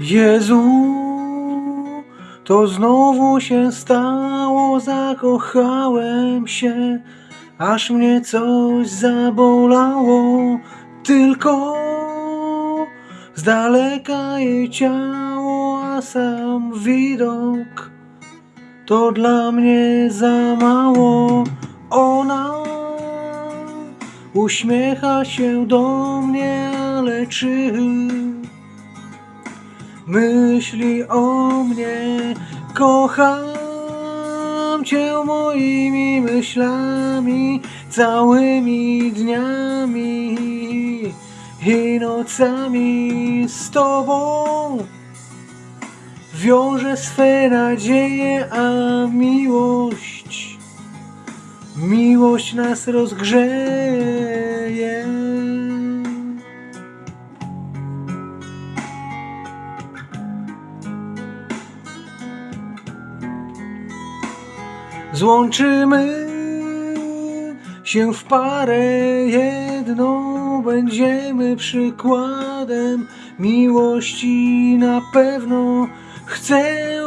Jezu, to znowu się stało, zakochałem się, aż mnie coś zabolało, tylko z daleka jej ciało, a sam widok to dla mnie za mało. Ona uśmiecha się do mnie, ale czy myśli o mnie? Kocham cię moimi myślami, całymi dniami i nocami z tobą. Wiąże swe nadzieje, a miłość, miłość nas rozgrzeje. Złączymy się w parę jedną, będziemy przykładem miłości na pewno. Chcę,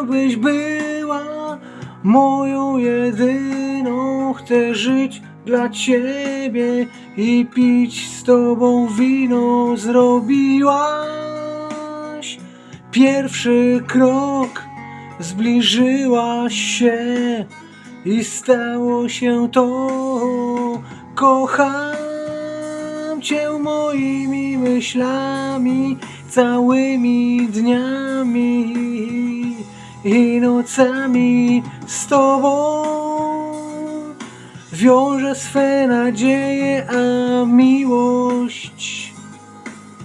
byś była moją jedyną, chcę żyć dla ciebie i pić z tobą wino. Zrobiłaś pierwszy krok, zbliżyłaś się i stało się to. Kocham cię moimi myślami, całymi dniami i nocami z tobą. Wiąże swe nadzieje, a miłość,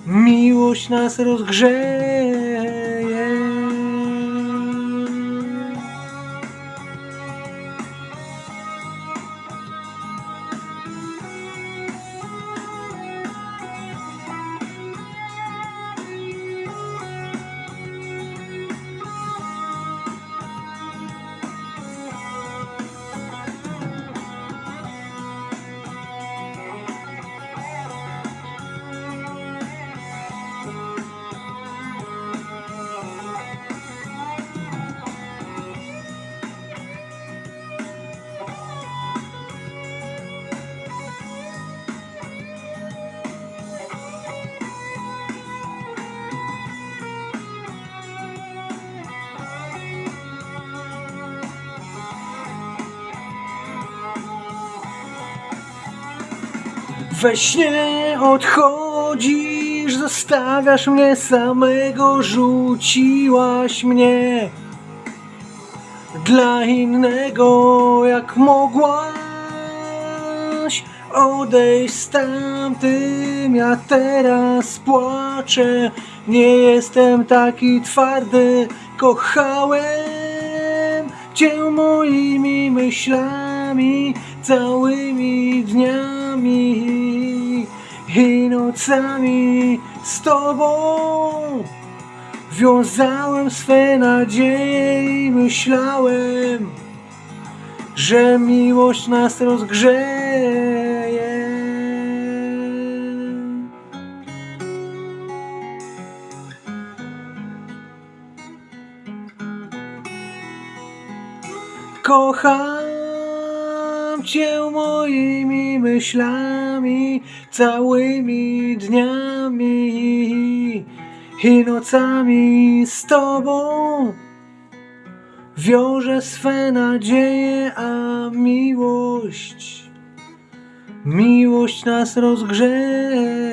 miłość nas rozgrzeje. We śnie odchodzisz, zostawiasz mnie samego, rzuciłaś mnie dla innego, jak mogłaś odejść z tamtym. Ja teraz płaczę, nie jestem taki twardy, kochałem cię moimi myślami, całymi dniami nocami z tobą. Wiązałem swe nadzieje myślałem, że miłość nas rozgrzeje. Kocham cię moimi myślami, całymi dniami i nocami z tobą. Wiąże swe nadzieje, a miłość, miłość nas rozgrzeje.